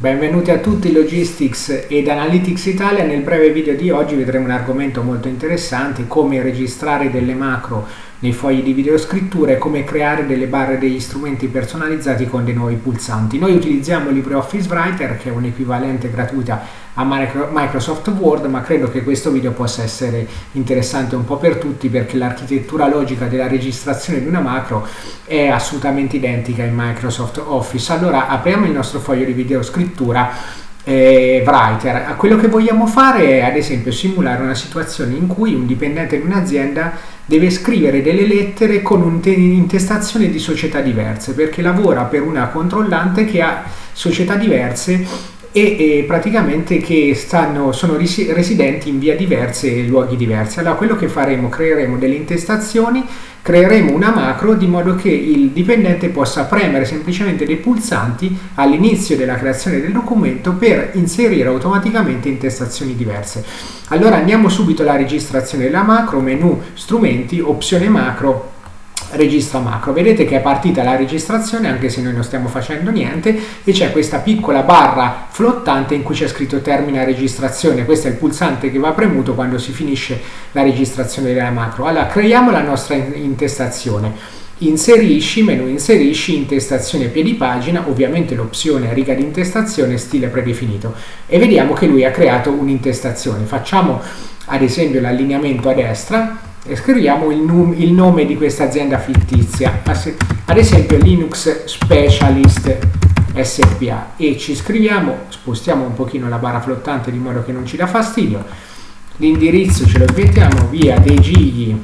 Benvenuti a tutti Logistics ed Analytics Italia. Nel breve video di oggi vedremo un argomento molto interessante, come registrare delle macro nei fogli di videoscrittura e come creare delle barre degli strumenti personalizzati con dei nuovi pulsanti. Noi utilizziamo LibreOffice Writer che è un equivalente gratuita a Microsoft Word, ma credo che questo video possa essere interessante un po' per tutti perché l'architettura logica della registrazione di una macro è assolutamente identica in Microsoft Office. Allora apriamo il nostro foglio di videoscrittura eh, Writer. Quello che vogliamo fare è ad esempio simulare una situazione in cui un dipendente di un'azienda deve scrivere delle lettere con un'intestazione di società diverse perché lavora per una controllante che ha società diverse e, e praticamente che stanno, sono residenti in via diverse e luoghi diversi. Allora quello che faremo, creeremo delle intestazioni, creeremo una macro di modo che il dipendente possa premere semplicemente dei pulsanti all'inizio della creazione del documento per inserire automaticamente intestazioni diverse. Allora andiamo subito alla registrazione della macro, menu strumenti, opzione macro registra macro. Vedete che è partita la registrazione anche se noi non stiamo facendo niente e c'è questa piccola barra flottante in cui c'è scritto termina registrazione. Questo è il pulsante che va premuto quando si finisce la registrazione della macro. Allora creiamo la nostra intestazione. Inserisci, menu inserisci, intestazione piedi pagina, ovviamente l'opzione riga di intestazione stile predefinito e vediamo che lui ha creato un'intestazione. Facciamo ad esempio l'allineamento a destra scriviamo il, il nome di questa azienda fittizia, ad esempio Linux Specialist SPA e ci scriviamo, spostiamo un pochino la barra flottante di modo che non ci dà fastidio, l'indirizzo ce lo mettiamo via dei Gigli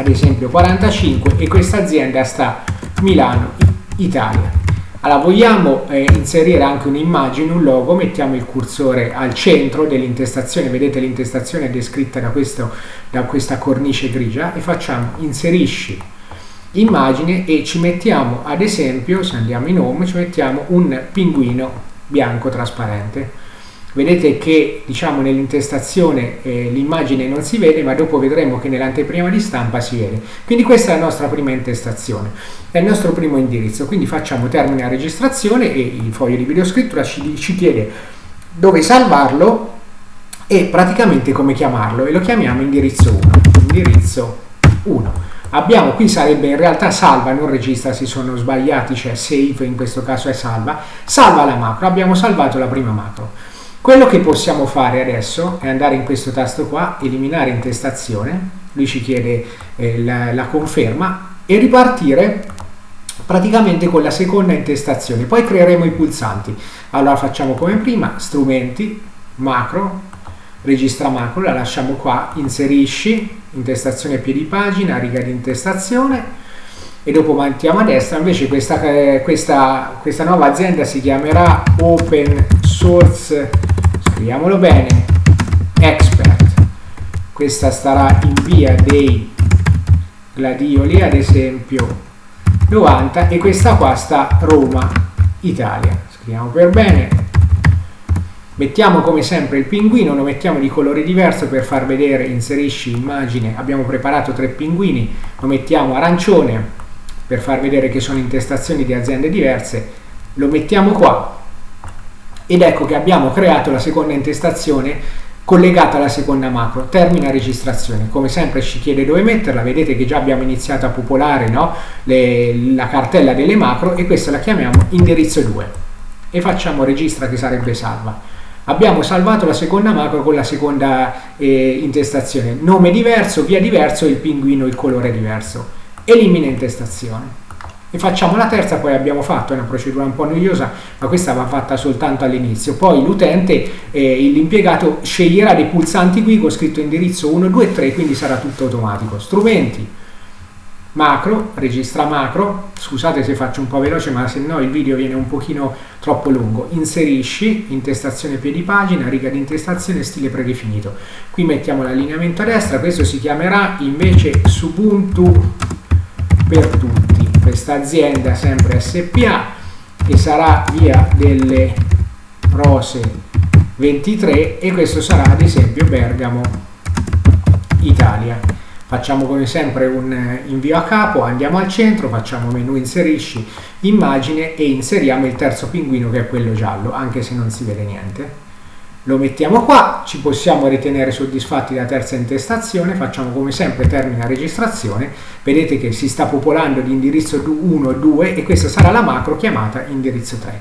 ad esempio 45 e questa azienda sta Milano, Italia. Allora, vogliamo eh, inserire anche un'immagine, un logo, mettiamo il cursore al centro dell'intestazione, vedete l'intestazione è descritta da, questo, da questa cornice grigia? E facciamo inserisci immagine e ci mettiamo ad esempio, se andiamo in home, ci mettiamo un pinguino bianco trasparente vedete che diciamo nell'intestazione eh, l'immagine non si vede ma dopo vedremo che nell'anteprima di stampa si vede. Quindi questa è la nostra prima intestazione. È il nostro primo indirizzo. Quindi facciamo termine a registrazione e il foglio di videoscrittura ci, ci chiede dove salvarlo e praticamente come chiamarlo. E lo chiamiamo indirizzo 1 indirizzo 1 abbiamo qui sarebbe in realtà salva non registra si sono sbagliati cioè save in questo caso è salva. Salva la macro. Abbiamo salvato la prima macro quello che possiamo fare adesso è andare in questo tasto qua, eliminare intestazione, lui ci chiede eh, la, la conferma e ripartire praticamente con la seconda intestazione. Poi creeremo i pulsanti. Allora facciamo come prima, strumenti, macro, registra macro, la lasciamo qua, inserisci, intestazione piedi pagina, riga di intestazione e dopo mantiamo a destra. Invece questa, eh, questa, questa nuova azienda si chiamerà Open Source scriviamolo bene, expert, questa starà in via dei Gladioli ad esempio 90 e questa qua sta Roma, Italia, scriviamo per bene, mettiamo come sempre il pinguino, lo mettiamo di colore diverso per far vedere, inserisci immagine, abbiamo preparato tre pinguini, lo mettiamo arancione per far vedere che sono intestazioni di aziende diverse, lo mettiamo qua ed ecco che abbiamo creato la seconda intestazione collegata alla seconda macro, termina registrazione, come sempre ci chiede dove metterla, vedete che già abbiamo iniziato a popolare no? Le, la cartella delle macro e questa la chiamiamo indirizzo 2 e facciamo registra che sarebbe salva. Abbiamo salvato la seconda macro con la seconda eh, intestazione, nome diverso, via diverso, il pinguino, il colore diverso, elimina intestazione e facciamo la terza poi abbiamo fatto, è una procedura un po' noiosa ma questa va fatta soltanto all'inizio. Poi l'utente, eh, l'impiegato sceglierà dei pulsanti qui con scritto indirizzo 1, 2, 3 quindi sarà tutto automatico. Strumenti, macro, registra macro. Scusate se faccio un po' veloce ma se no il video viene un pochino troppo lungo. Inserisci, intestazione piedi pagina riga di intestazione, stile predefinito. Qui mettiamo l'allineamento a destra questo si chiamerà invece Subuntu per tutti questa azienda sempre SPA che sarà via delle Rose 23 e questo sarà ad esempio Bergamo Italia Facciamo come sempre un eh, invio a capo, andiamo al centro, facciamo menu inserisci, immagine e inseriamo il terzo pinguino che è quello giallo, anche se non si vede niente. Lo mettiamo qua, ci possiamo ritenere soddisfatti della terza intestazione, facciamo come sempre termina registrazione, vedete che si sta popolando di indirizzo 1 2 e questa sarà la macro chiamata indirizzo 3.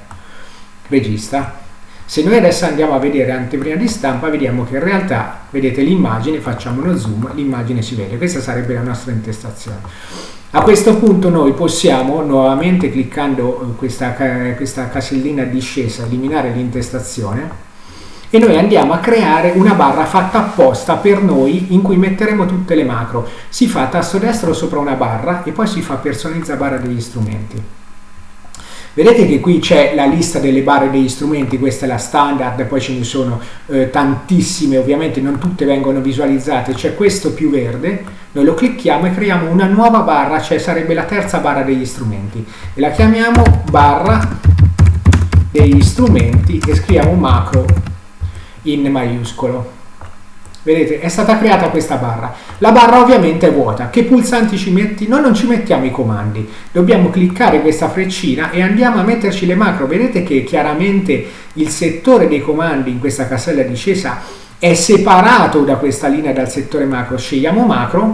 Registra. Se noi adesso andiamo a vedere anteprima di stampa, vediamo che in realtà, vedete l'immagine, facciamo uno zoom, l'immagine si vede, questa sarebbe la nostra intestazione. A questo punto noi possiamo, nuovamente cliccando questa, questa casellina discesa, eliminare l'intestazione e noi andiamo a creare una barra fatta apposta per noi in cui metteremo tutte le macro. Si fa tasto destro sopra una barra e poi si fa personalizza barra degli strumenti. Vedete che qui c'è la lista delle barre degli strumenti, questa è la standard, poi ce ne sono eh, tantissime, ovviamente non tutte vengono visualizzate, c'è questo più verde, noi lo clicchiamo e creiamo una nuova barra, cioè sarebbe la terza barra degli strumenti e la chiamiamo barra degli strumenti e scriviamo macro in maiuscolo. Vedete, è stata creata questa barra. La barra ovviamente è vuota. Che pulsanti ci metti? Noi non ci mettiamo i comandi. Dobbiamo cliccare questa freccina e andiamo a metterci le macro. Vedete che chiaramente il settore dei comandi in questa casella discesa è separato da questa linea dal settore macro. Scegliamo macro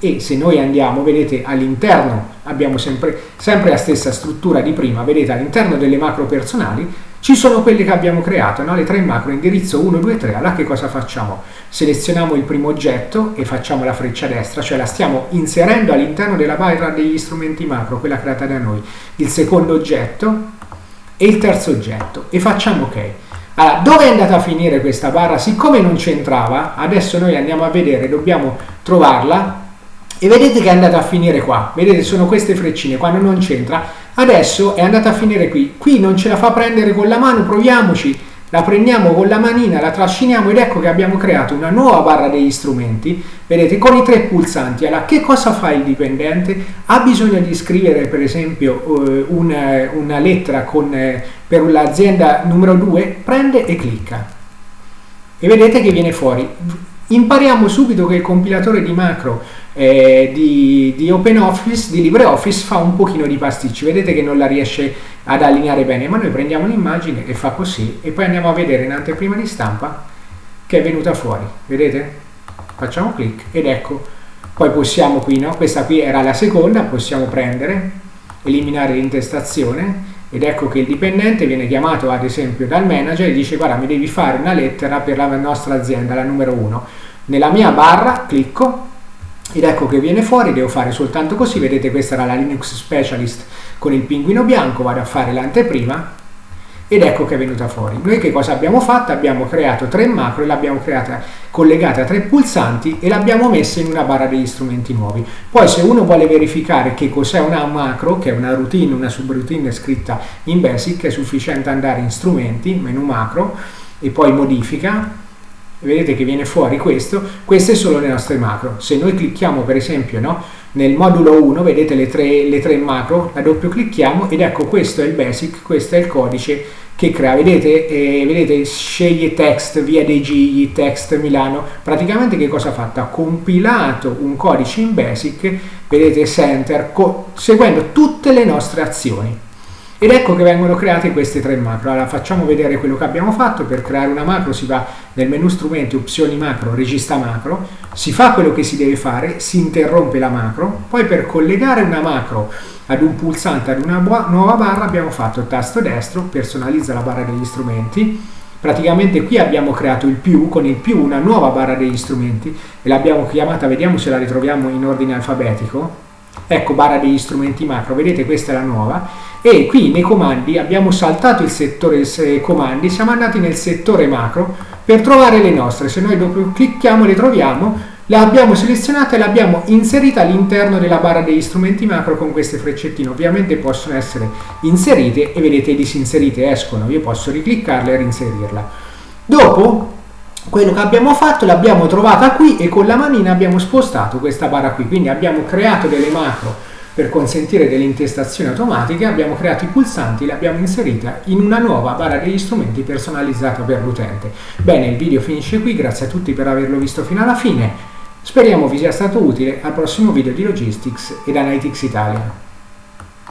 e se noi andiamo, vedete all'interno abbiamo sempre, sempre la stessa struttura di prima, vedete all'interno delle macro personali ci sono quelle che abbiamo creato, no? le tre macro indirizzo 1, 2, 3, allora che cosa facciamo? Selezioniamo il primo oggetto e facciamo la freccia destra, cioè la stiamo inserendo all'interno della barra degli strumenti macro, quella creata da noi, il secondo oggetto e il terzo oggetto e facciamo ok. Allora, dove è andata a finire questa barra? Siccome non c'entrava, adesso noi andiamo a vedere, dobbiamo trovarla e vedete che è andata a finire qua. Vedete, sono queste freccine, quando non c'entra Adesso è andata a finire qui. Qui non ce la fa prendere con la mano, proviamoci. La prendiamo con la manina, la trasciniamo ed ecco che abbiamo creato una nuova barra degli strumenti, vedete, con i tre pulsanti. Allora, che cosa fa il dipendente? Ha bisogno di scrivere, per esempio, eh, una, una, lettera con, eh, per l'azienda numero 2, prende e clicca. E vedete che viene fuori. Impariamo subito che il compilatore di macro eh, di, di OpenOffice, di LibreOffice, fa un pochino di pasticci. Vedete che non la riesce ad allineare bene, ma noi prendiamo l'immagine e fa così e poi andiamo a vedere in anteprima di stampa che è venuta fuori. Vedete? Facciamo clic ed ecco. Poi possiamo qui, no? Questa qui era la seconda, possiamo prendere, eliminare l'intestazione ed ecco che il dipendente viene chiamato ad esempio dal manager e dice guarda mi devi fare una lettera per la nostra azienda, la numero 1. Nella mia barra clicco ed ecco che viene fuori, devo fare soltanto così, vedete questa era la Linux Specialist con il pinguino bianco, vado a fare l'anteprima ed ecco che è venuta fuori. Noi che cosa abbiamo fatto? Abbiamo creato tre macro e l'abbiamo creata collegata a tre pulsanti e l'abbiamo messa in una barra degli strumenti nuovi. Poi se uno vuole verificare che cos'è una macro, che è una routine, una subroutine scritta in BASIC, è sufficiente andare in strumenti, menu macro e poi modifica vedete che viene fuori questo, queste sono le nostre macro. Se noi clicchiamo per esempio no, nel modulo 1, vedete le tre, le tre macro, la doppio clicchiamo ed ecco questo è il basic, questo è il codice che crea, vedete, eh, vedete sceglie text, via dei gigli, text Milano, praticamente che cosa ha fatto? Ha compilato un codice in basic, vedete center, seguendo tutte le nostre azioni. Ed ecco che vengono create queste tre macro. Allora facciamo vedere quello che abbiamo fatto. Per creare una macro si va nel menu strumenti, opzioni macro, regista macro, si fa quello che si deve fare, si interrompe la macro, poi per collegare una macro ad un pulsante, ad una nuova barra abbiamo fatto tasto destro, personalizza la barra degli strumenti, praticamente qui abbiamo creato il più, con il più una nuova barra degli strumenti e l'abbiamo chiamata, vediamo se la ritroviamo in ordine alfabetico, ecco barra degli strumenti macro, vedete questa è la nuova e qui nei comandi abbiamo saltato il settore comandi, siamo andati nel settore macro per trovare le nostre, se noi dopo clicchiamo le troviamo, le abbiamo selezionate e le abbiamo inserite all'interno della barra degli strumenti macro con queste freccettine, ovviamente possono essere inserite e vedete disinserite escono, io posso ricliccarle e reinserirla. Dopo quello che abbiamo fatto l'abbiamo trovata qui e con la manina abbiamo spostato questa barra qui, quindi abbiamo creato delle macro per consentire delle intestazioni automatiche abbiamo creato i pulsanti, li abbiamo inseriti in una nuova barra degli strumenti personalizzata per l'utente. Bene, il video finisce qui, grazie a tutti per averlo visto fino alla fine. Speriamo vi sia stato utile al prossimo video di Logistics ed Analytics Italia.